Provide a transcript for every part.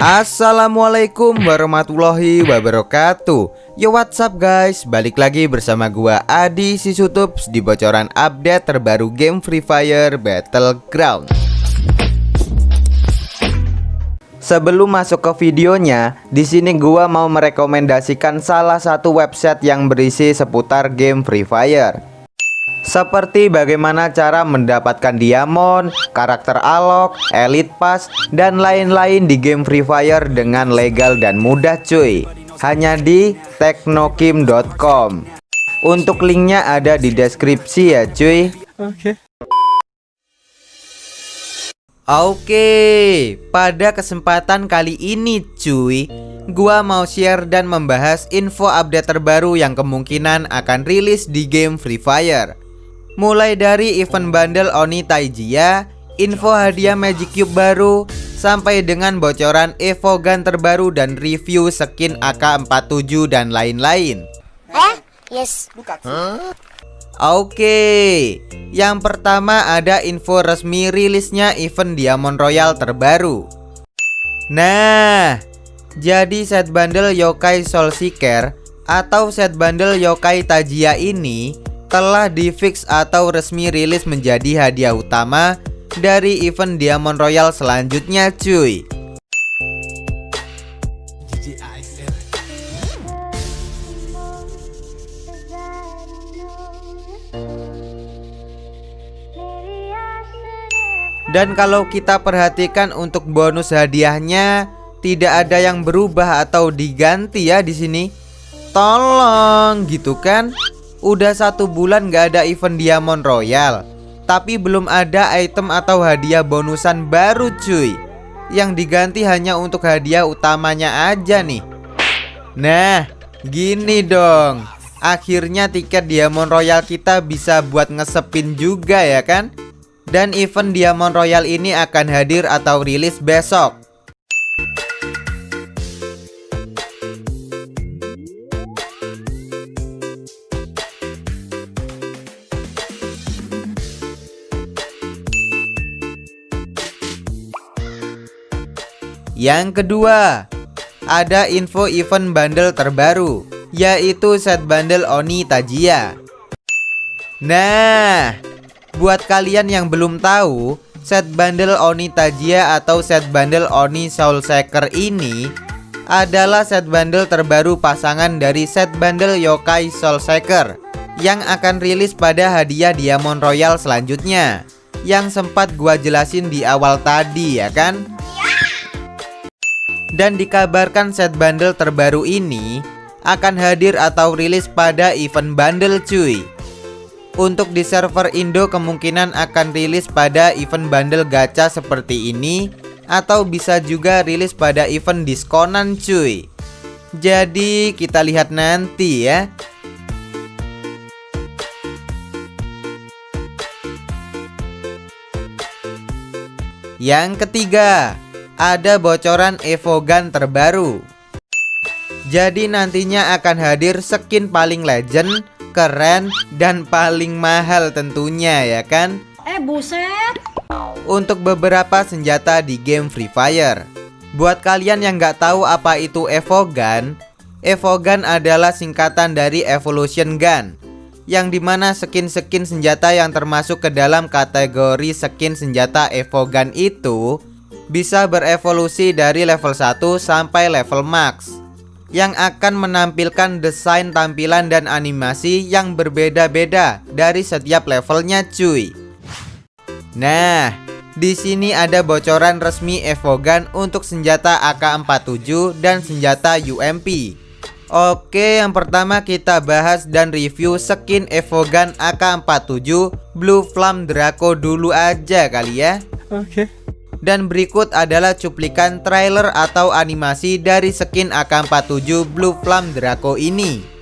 Assalamualaikum warahmatullahi wabarakatuh. Yo what's up guys? Balik lagi bersama gua Adi Sisutups Di bocoran update terbaru game Free Fire Battleground. Sebelum masuk ke videonya, di sini gua mau merekomendasikan salah satu website yang berisi seputar game Free Fire. Seperti bagaimana cara mendapatkan diamond, karakter alok, elite pass, dan lain-lain di game Free Fire dengan legal dan mudah cuy. Hanya di teknokim.com Untuk linknya ada di deskripsi ya cuy. Oke Oke, pada kesempatan kali ini cuy Gua mau share dan membahas info update terbaru yang kemungkinan akan rilis di game Free Fire Mulai dari event bundle Oni Taijia, info hadiah Magic Cube baru, sampai dengan bocoran Evo Gun terbaru dan review skin AK47 dan lain-lain. Eh? Yes. Huh? Oke, yang pertama ada info resmi rilisnya event Diamond Royal terbaru. Nah, jadi set bundle Yokai Soul Seeker atau set bundle Yokai Tajia ini telah difix atau resmi rilis menjadi hadiah utama dari event Diamond Royal selanjutnya cuy Dan kalau kita perhatikan untuk bonus hadiahnya tidak ada yang berubah atau diganti ya di sini. Tolong gitu kan? Udah satu bulan gak ada event Diamond Royal Tapi belum ada item atau hadiah bonusan baru cuy Yang diganti hanya untuk hadiah utamanya aja nih Nah gini dong Akhirnya tiket Diamond Royal kita bisa buat ngesepin juga ya kan Dan event Diamond Royal ini akan hadir atau rilis besok Yang kedua, ada info event bundle terbaru, yaitu set bundle Oni Tajia. Nah, buat kalian yang belum tahu, set bundle Oni Tajia atau set bundle Oni Soul Shaker ini adalah set bundle terbaru pasangan dari set bundle Yokai Soul Shaker yang akan rilis pada hadiah Diamond Royal selanjutnya. Yang sempat gua jelasin di awal tadi ya kan? Dan dikabarkan set bundle terbaru ini akan hadir atau rilis pada event bundle cuy Untuk di server Indo kemungkinan akan rilis pada event bundle gacha seperti ini Atau bisa juga rilis pada event diskonan cuy Jadi kita lihat nanti ya Yang ketiga ada bocoran Evogan terbaru. Jadi nantinya akan hadir skin paling legend, keren, dan paling mahal tentunya ya kan? Eh buset! Untuk beberapa senjata di game Free Fire. Buat kalian yang nggak tahu apa itu Evogan, Evogan adalah singkatan dari Evolution Gun yang di mana skin-skin senjata yang termasuk ke dalam kategori skin senjata Evogan itu bisa berevolusi dari level 1 sampai level max yang akan menampilkan desain tampilan dan animasi yang berbeda-beda dari setiap levelnya cuy. Nah, di sini ada bocoran resmi Evogan untuk senjata AK47 dan senjata UMP. Oke, yang pertama kita bahas dan review skin Evogan AK47 Blue Flame Draco dulu aja kali ya. Oke. Dan berikut adalah cuplikan trailer atau animasi dari skin AK-47 Blue Flame Draco ini.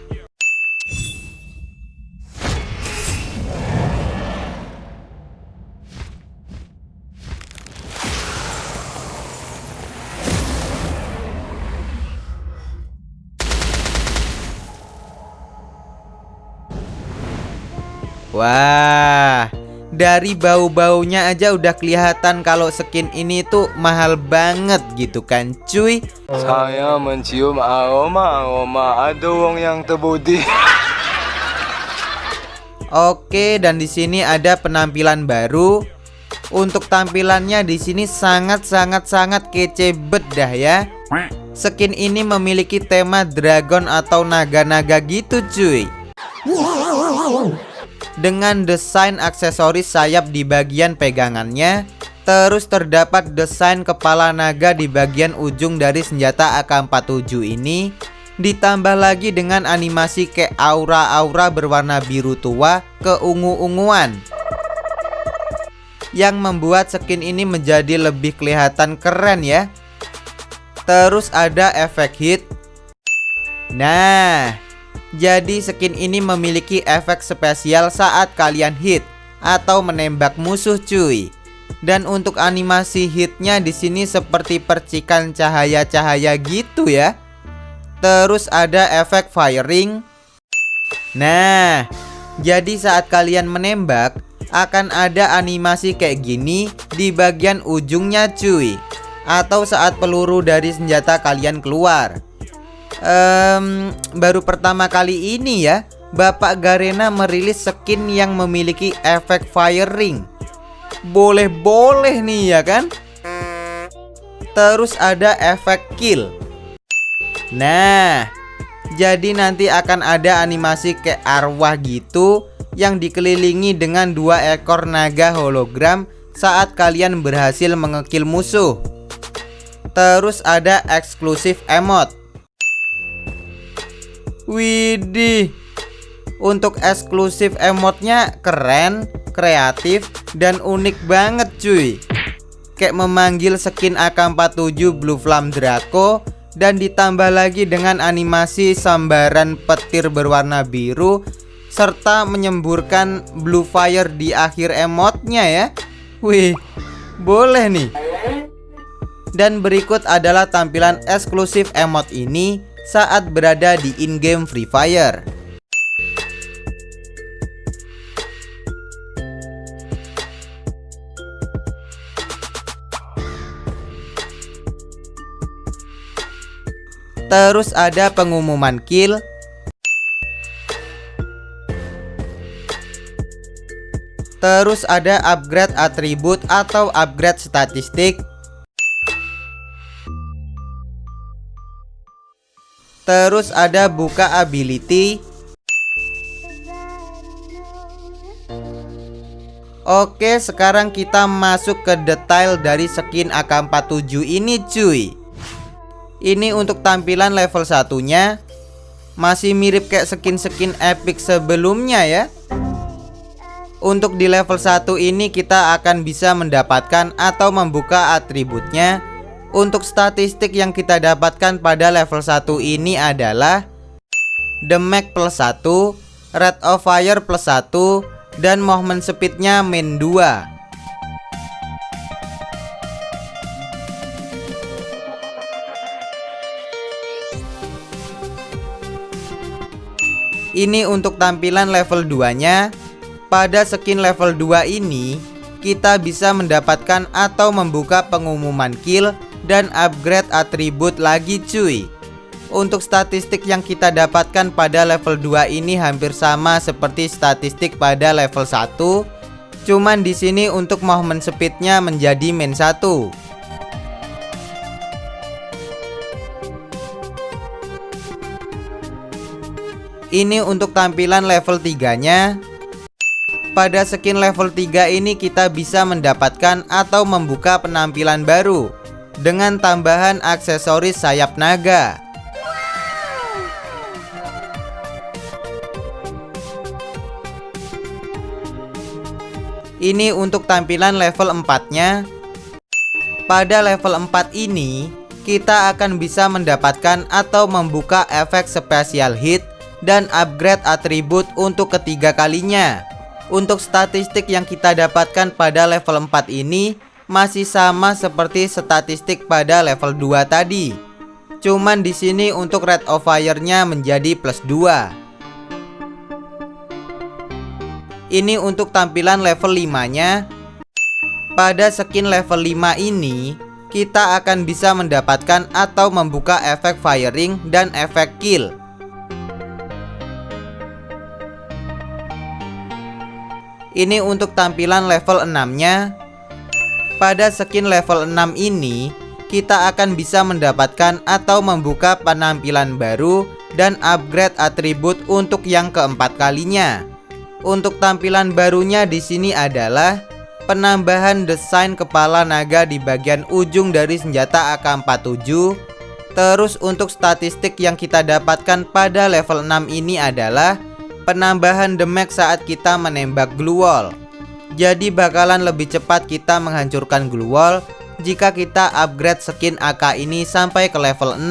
Wah, Dari bau-baunya aja udah kelihatan kalau skin ini tuh mahal banget gitu kan cuy. Saya mencium aroma-aroma ada wong yang terbudi. Oke dan di sini ada penampilan baru. Untuk tampilannya di sini sangat-sangat-sangat kece bedah ya. Skin ini memiliki tema dragon atau naga-naga gitu cuy dengan desain aksesoris sayap di bagian pegangannya Terus terdapat desain kepala naga di bagian ujung dari senjata AK-47 ini. Ditambah lagi dengan animasi kayak aura-aura berwarna biru tua ke ungu-unguan Yang membuat skin ini menjadi lebih kelihatan keren ya. Terus ada efek hit. Nah jadi skin ini memiliki efek spesial saat kalian hit atau menembak musuh cuy. Dan untuk animasi hitnya di sini seperti percikan cahaya-cahaya gitu ya. Terus ada efek firing. Nah, jadi saat kalian menembak akan ada animasi kayak gini di bagian ujungnya cuy. Atau saat peluru dari senjata kalian keluar um, baru pertama kali ini ya Bapak Garena merilis skin yang memiliki efek firing Boleh-boleh nih ya kan? Terus ada efek kill. Nah Jadi nanti akan ada animasi kayak arwah gitu Yang dikelilingi dengan dua ekor naga hologram Saat kalian berhasil mengekil musuh. Terus ada eksklusif emote Widih. Untuk eksklusif emotnya keren, kreatif, dan unik banget cuy. Kayak memanggil skin AK-47 Blue Flame Draco Dan ditambah lagi dengan animasi sambaran petir berwarna biru Serta menyemburkan blue fire di akhir emotnya ya. Wih, boleh nih. Dan berikut adalah tampilan eksklusif emot ini saat berada di in-game Free Fire. Terus ada pengumuman kill Terus ada upgrade atribut atau upgrade statistik Terus ada buka ability. Oke sekarang kita masuk ke detail dari skin AK47 ini cuy. Ini untuk tampilan level satunya. Masih mirip kayak skin-skin epic sebelumnya ya. Untuk di level 1 ini kita akan bisa mendapatkan atau membuka atributnya untuk statistik yang kita dapatkan pada level 1 ini adalah Damage plus 1 Rate of fire plus 1 Dan movement speednya min 2 Ini untuk tampilan level 2 nya Pada skin level 2 ini Kita bisa mendapatkan atau membuka pengumuman kill dan upgrade atribut lagi cuy. Untuk statistik yang kita dapatkan pada level 2 ini hampir sama seperti statistik pada level 1 Cuman di sini untuk movement speednya menjadi min 1 Ini untuk tampilan level 3 nya Pada skin level 3 ini kita bisa mendapatkan atau membuka penampilan baru dengan tambahan aksesoris sayap naga. Ini untuk tampilan level 4-nya. Pada level 4 ini, kita akan bisa mendapatkan atau membuka efek spesial hit dan upgrade atribut untuk ketiga kalinya. Untuk statistik yang kita dapatkan pada level 4 ini masih sama seperti statistik pada level 2 tadi. Cuman di sini untuk rate of fire-nya menjadi plus 2. Ini untuk tampilan level 5 nya Pada skin level 5 ini Kita akan bisa mendapatkan atau membuka efek firing dan efek kill Ini untuk tampilan level 6 nya Pada skin level 6 ini Kita akan bisa mendapatkan atau membuka penampilan baru Dan upgrade atribut untuk yang keempat kalinya untuk tampilan barunya di sini adalah penambahan desain kepala naga di bagian ujung dari senjata AK-47. Terus untuk statistik yang kita dapatkan pada level 6 ini adalah penambahan damage saat kita menembak glue wall. Jadi bakalan lebih cepat kita menghancurkan glue wall jika kita upgrade skin AK ini sampai ke level 6.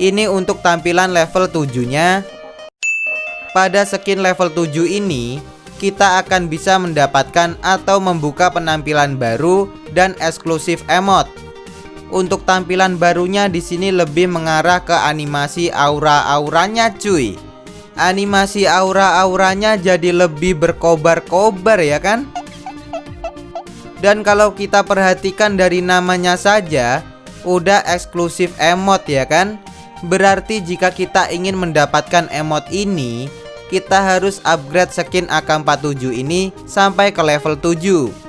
Ini untuk tampilan level 7 nya pada skin level 7 ini, kita akan bisa mendapatkan atau membuka penampilan baru dan eksklusif emote. Untuk tampilan barunya di sini lebih mengarah ke animasi aura-auranya cuy. Animasi aura-auranya jadi lebih berkobar-kobar ya kan? Dan kalau kita perhatikan dari namanya saja, udah eksklusif emote ya kan? Berarti jika kita ingin mendapatkan emote ini, kita harus upgrade skin AK47 ini sampai ke level 7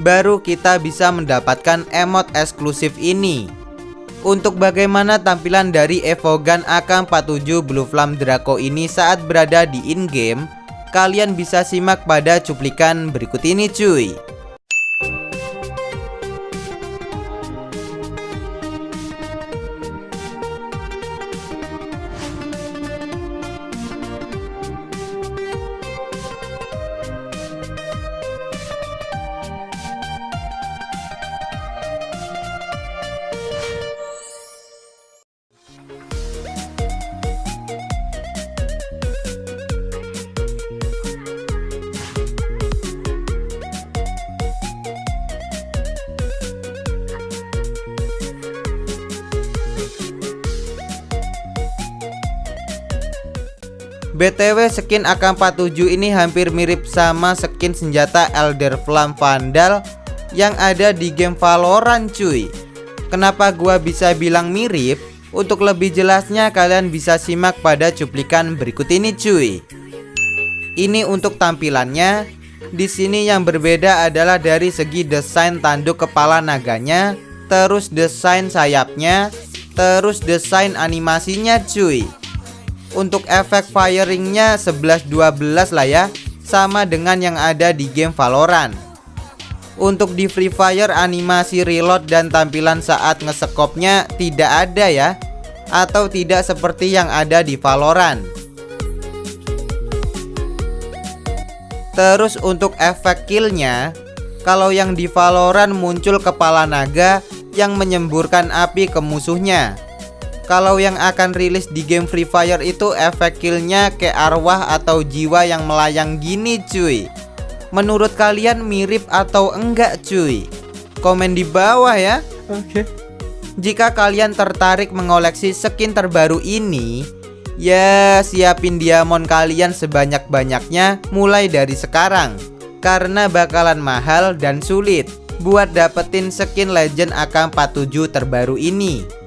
Baru kita bisa mendapatkan emot eksklusif ini Untuk bagaimana tampilan dari Evogan AK47 Blue Flame Draco ini saat berada di in-game Kalian bisa simak pada cuplikan berikut ini cuy BTW skin AK47 ini hampir mirip sama skin senjata Elder Flame Vandal yang ada di game Valorant cuy. Kenapa gua bisa bilang mirip? Untuk lebih jelasnya kalian bisa simak pada cuplikan berikut ini cuy. Ini untuk tampilannya. Di sini yang berbeda adalah dari segi desain tanduk kepala naganya Terus desain sayapnya Terus desain animasinya cuy untuk efek firingnya 11-12 lah ya. Sama dengan yang ada di game Valorant. Untuk di Free Fire animasi reload dan tampilan saat ngesekopnya tidak ada ya. Atau tidak seperti yang ada di Valorant. Terus untuk efek killnya Kalau yang di Valorant muncul kepala naga yang menyemburkan api ke musuhnya kalau yang akan rilis di game Free Fire itu efek killnya kayak arwah atau jiwa yang melayang gini cuy Menurut kalian mirip atau enggak cuy? Komen di bawah ya Oke okay. Jika kalian tertarik mengoleksi skin terbaru ini Ya siapin diamond kalian sebanyak-banyaknya mulai dari sekarang Karena bakalan mahal dan sulit Buat dapetin skin legend AK47 terbaru ini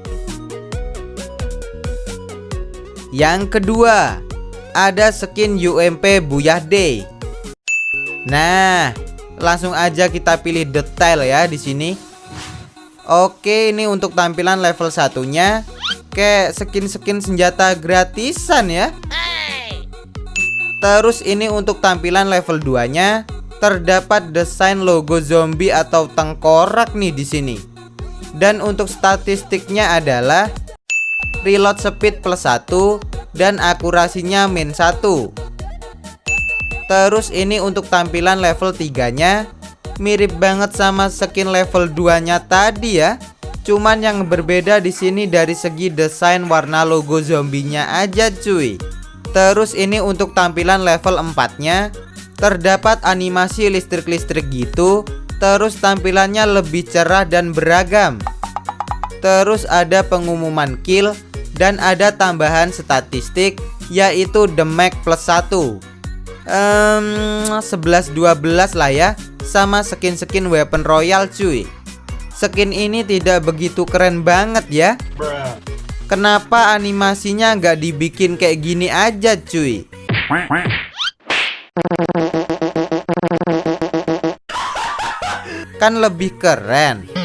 Yang kedua, ada skin UMP Buyah Day. Nah, langsung aja kita pilih detail ya di sini. Oke, ini untuk tampilan level satunya kayak skin-skin senjata gratisan ya. Terus ini untuk tampilan level 2-nya terdapat desain logo zombie atau tengkorak nih di sini. Dan untuk statistiknya adalah reload speed plus 1 dan akurasinya min 1 Terus ini untuk tampilan level 3 nya Mirip banget sama skin level 2 nya tadi ya. Cuman yang berbeda di sini dari segi desain warna logo zombinya aja cuy. Terus ini untuk tampilan level 4 nya Terdapat animasi listrik-listrik gitu. Terus tampilannya lebih cerah dan beragam. Terus ada pengumuman kill dan ada tambahan statistik yaitu damage plus 1 um, 11-12 lah ya Sama skin-skin weapon royal cuy. Skin ini tidak begitu keren banget ya. Kenapa animasinya nggak dibikin kayak gini aja cuy? Kan lebih keren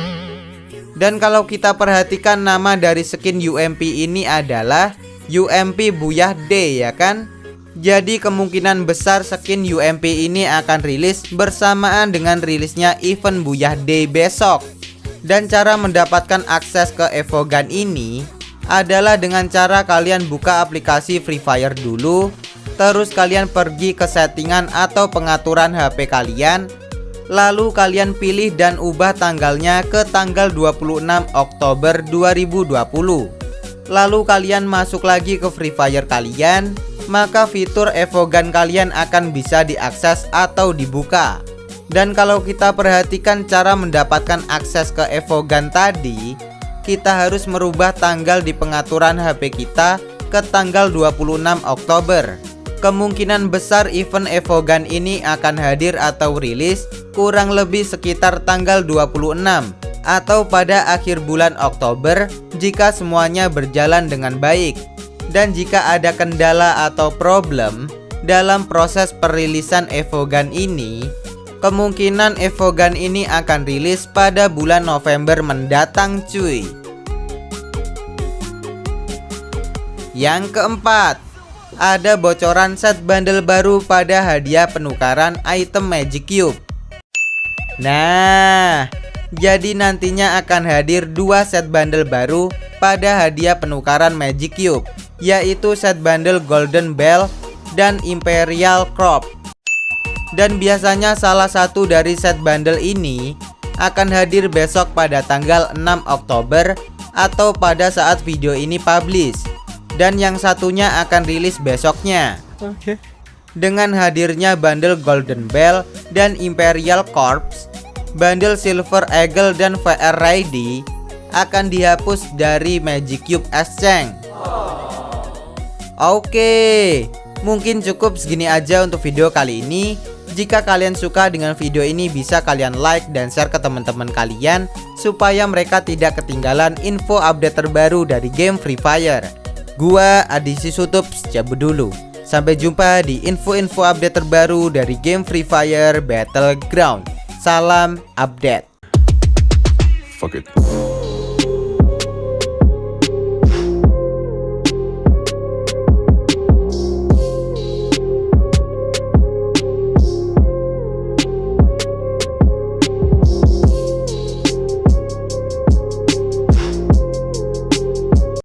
Dan kalau kita perhatikan nama dari skin UMP ini adalah UMP Buyah D ya kan? Jadi kemungkinan besar skin UMP ini akan rilis bersamaan dengan rilisnya event Buyah Day besok. Dan cara mendapatkan akses ke Evogan ini adalah dengan cara kalian buka aplikasi Free Fire dulu Terus kalian pergi ke settingan atau pengaturan HP kalian Lalu kalian pilih dan ubah tanggalnya ke tanggal 26 Oktober 2020 Lalu kalian masuk lagi ke Free Fire kalian maka fitur Evogan kalian akan bisa diakses atau dibuka. Dan kalau kita perhatikan cara mendapatkan akses ke Evogan tadi, kita harus merubah tanggal di pengaturan HP kita ke tanggal 26 Oktober. Kemungkinan besar event Evogan ini akan hadir atau rilis kurang lebih sekitar tanggal 26 atau pada akhir bulan Oktober jika semuanya berjalan dengan baik dan jika ada kendala atau problem dalam proses perilisan Evogan ini, kemungkinan Evogan ini akan rilis pada bulan November mendatang cuy. Yang keempat, ada bocoran set bundle baru pada hadiah penukaran item Magic Cube. Nah, jadi nantinya akan hadir dua set bundle baru pada hadiah penukaran Magic Cube yaitu set bundle Golden Bell dan Imperial Crop. Dan biasanya salah satu dari set bundle ini akan hadir besok pada tanggal 6 Oktober atau pada saat video ini publish. Dan yang satunya akan rilis besoknya. Oke. Okay. Dengan hadirnya bundle Golden Bell dan Imperial Corps, bundle Silver Eagle dan VR Ready akan dihapus dari Magic Cube Exchange. Oke, mungkin cukup segini aja untuk video kali ini. Jika kalian suka dengan video ini bisa kalian like dan share ke teman-teman kalian supaya mereka tidak ketinggalan info update terbaru dari game Free Fire. Gua Adisi Sutup cabut dulu. Sampai jumpa di info-info update terbaru dari game Free Fire Battleground. Salam update. Fuck it.